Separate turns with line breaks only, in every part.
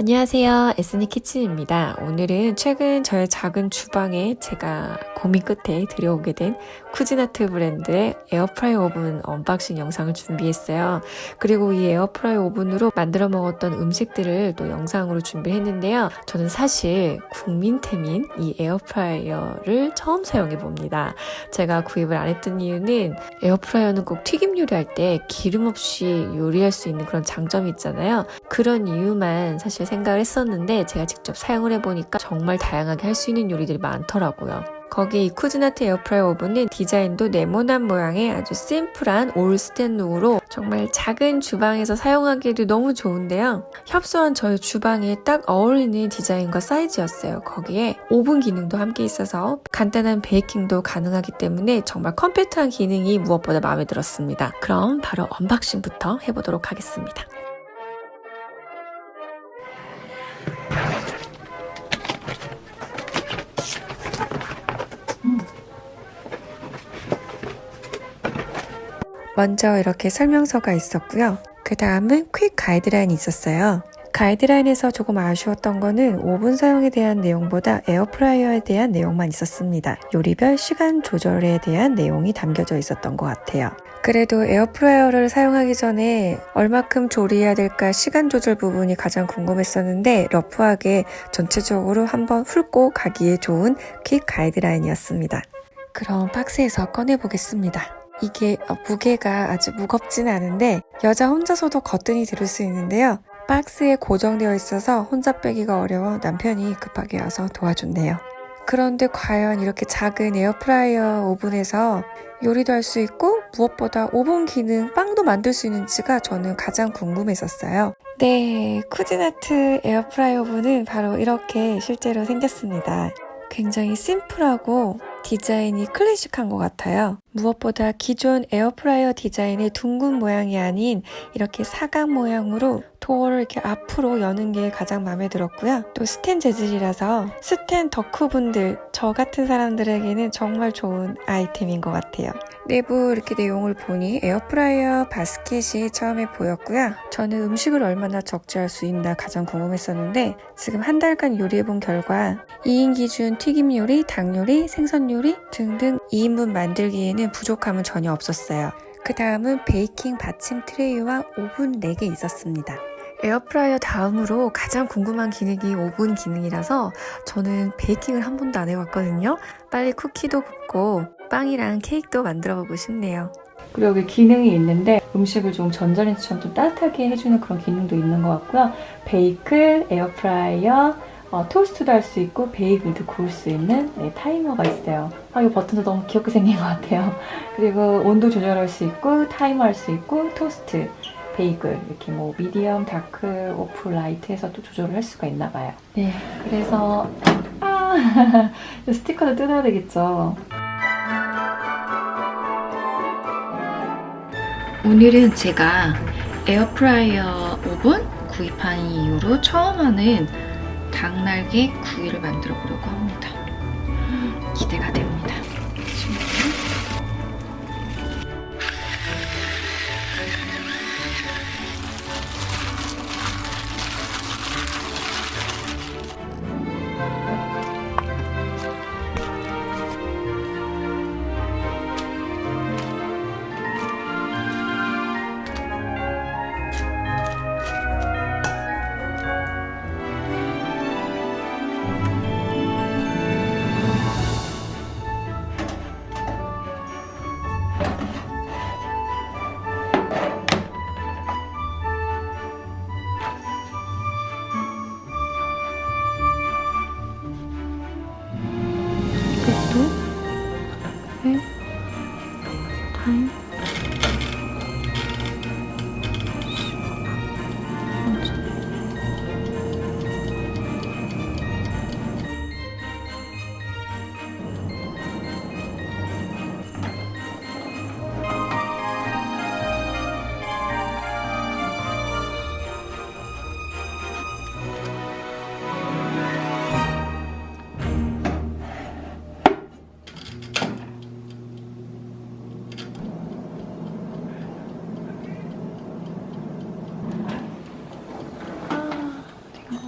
안녕하세요. 에스니 키친입니다. 오늘은 최근 저의 작은 주방에 제가 고민 끝에 들여오게 된 Cuisinart 브랜드의 air fry 오븐 unboxing 영상을 준비했어요. 그리고 이 air fry 오븐으로 만들어 먹었던 음식들을 또 영상으로 준비했는데요. 저는 사실 국민템인 이 에어프라이어를 처음 사용해 봅니다. 제가 구입을 안 했던 이유는 에어프라이어는 꼭 튀김 요리할 때 기름 없이 요리할 수 있는 그런 장점이 있잖아요. 그런 이유만 사실 생각을 했었는데 제가 직접 사용을 해보니까 정말 다양하게 할 수 있는 요리들이 많더라고요. 거기 이 Cuisinart air fry 오븐은 디자인도 네모난 모양의 아주 심플한 all 스텐룩으로 정말 작은 주방에서 사용하기에도 너무 좋은데요. 협소한 저희 주방에 딱 어울리는 디자인과 사이즈였어요. 거기에 오븐 기능도 함께 있어서 간단한 베이킹도 가능하기 때문에 정말 compact한 기능이 무엇보다 마음에 들었습니다. 그럼 바로 unboxing부터 해보도록 하겠습니다. 먼저 이렇게 설명서가 있었고요. 그 다음은 quick 가이드라인이 있었어요. 가이드라인에서 조금 아쉬웠던 거는 오븐 사용에 대한 내용보다 에어프라이어에 대한 내용만 있었습니다. 요리별 시간 조절에 대한 내용이 담겨져 있었던 것 같아요. 그래도 에어프라이어를 사용하기 전에 얼마큼 조리해야 될까 시간 조절 부분이 가장 궁금했었는데 rough하게 전체적으로 한번 훑고 가기에 좋은 quick 가이드라인이었습니다. 그럼 박스에서 꺼내보겠습니다. 이게 어, 무게가 아주 무겁진 않은데 여자 혼자서도 거뜬히 들을 수 있는데요. 박스에 고정되어 있어서 혼자 빼기가 어려워 남편이 급하게 와서 도와줬네요. 그런데 과연 이렇게 작은 에어프라이어 오븐에서 요리도 할 수 있고 무엇보다 오븐 기능 빵도 만들 수 있는지가 저는 가장 궁금했었어요. 네, Cuisinart 에어프라이어 오븐은 바로 이렇게 실제로 생겼습니다. 굉장히 심플하고 디자인이 클래식한 것 같아요. 무엇보다 기존 에어프라이어 디자인의 둥근 모양이 아닌 이렇게 사각 모양으로 도어를 이렇게 앞으로 여는 게 가장 마음에 들었고요. 또 스텐 재질이라서 스텐 덕후분들, 저 같은 사람들에게는 정말 좋은 아이템인 것 같아요. 내부 이렇게 내용을 보니 에어프라이어 바스켓이 처음에 보였고요. 저는 음식을 얼마나 적재할 수 있나 가장 궁금했었는데 지금 한 달간 요리해본 결과 2인 기준 튀김 요리, 닭 요리, 생선 요리 등등 2인분 만들기에는 부족함은 전혀 없었어요. 그 다음은 베이킹 받침 트레이와 오븐 4개 있었습니다. 에어프라이어 다음으로 가장 궁금한 기능이 오븐 기능이라서 저는 베이킹을 한 번도 안 해봤거든요. 빨리 쿠키도 굽고 빵이랑 케이크도 만들어 보고 싶네요. 그리고 여기 기능이 있는데 음식을 좀 전자레인지처럼 좀 따뜻하게 해주는 그런 기능도 있는 것 같고요. bake, 에어프라이어, 어, 토스트도 할 수 있고 베이글도 구울 수 있는 네, 타이머가 있어요. 아, 이 버튼도 너무 귀엽게 생긴 것 같아요. 그리고 온도 조절할 수 있고 타이머 할 수 있고 토스트, 베이글 이렇게 뭐 medium, dark, off, light 해서 또 조절을 할 수가 있나 봐요. 네, 그래서 아 스티커도 뜯어야 되겠죠. 오늘은 제가 에어프라이어 오븐 구입한 이후로 처음 하는 닭날개 구이를 만들어 보려고 합니다. 기대가 됩니다.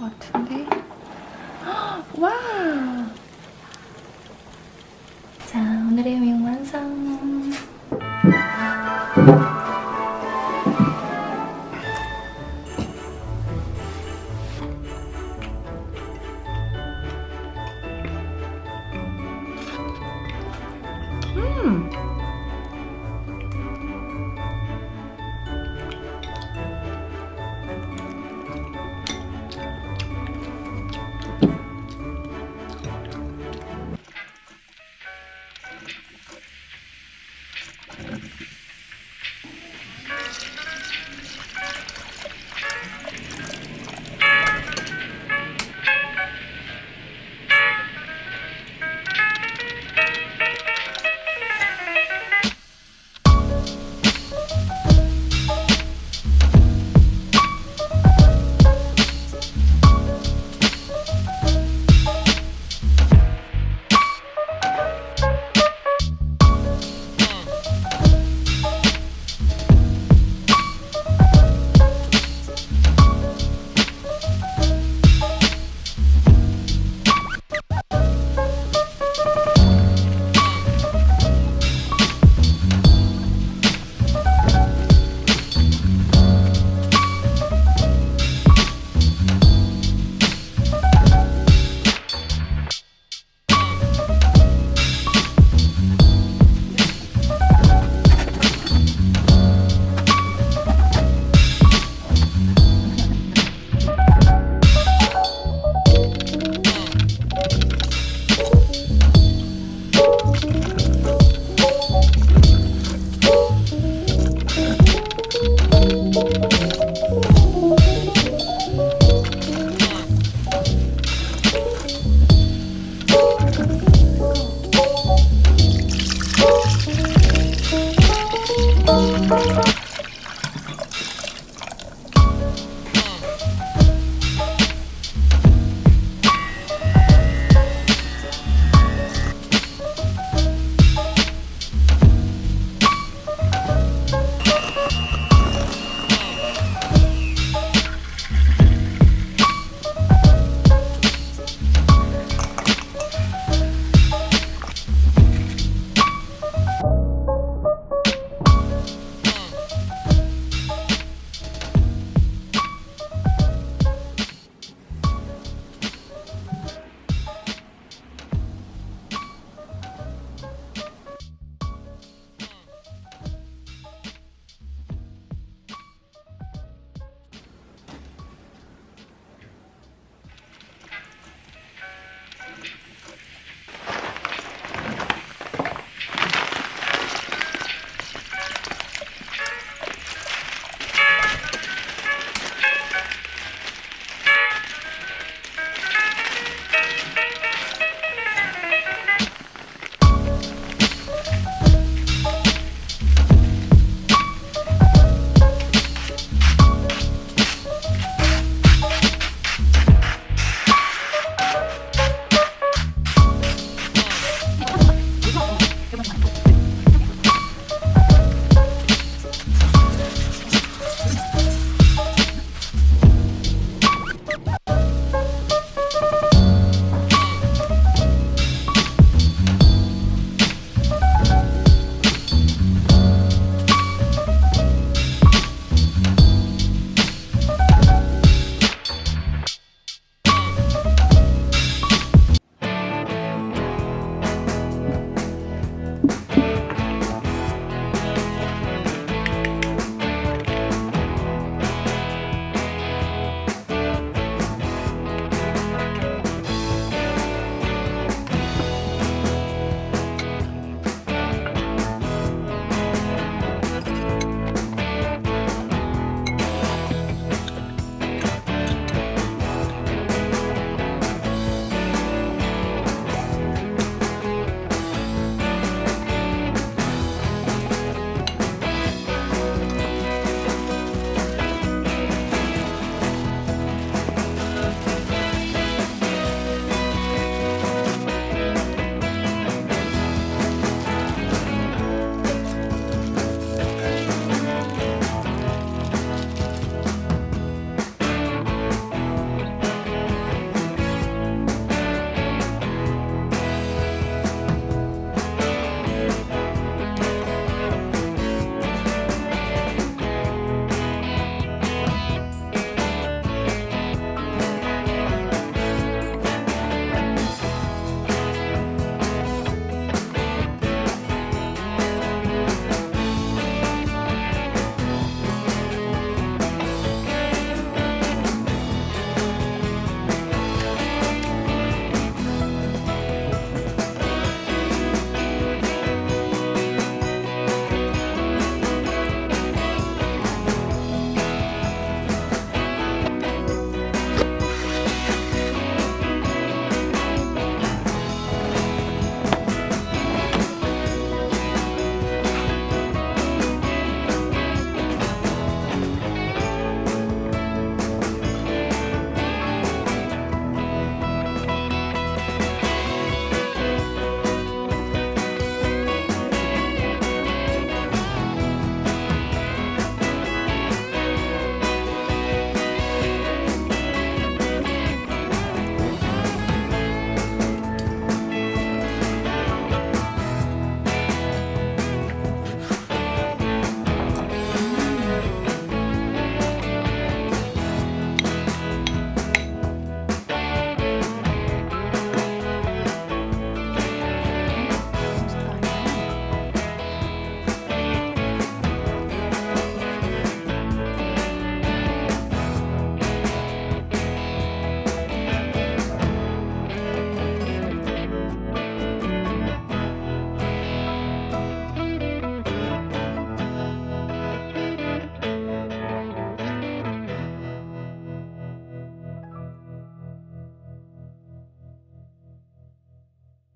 같은데 와! 자 오늘의 미용 완성 음!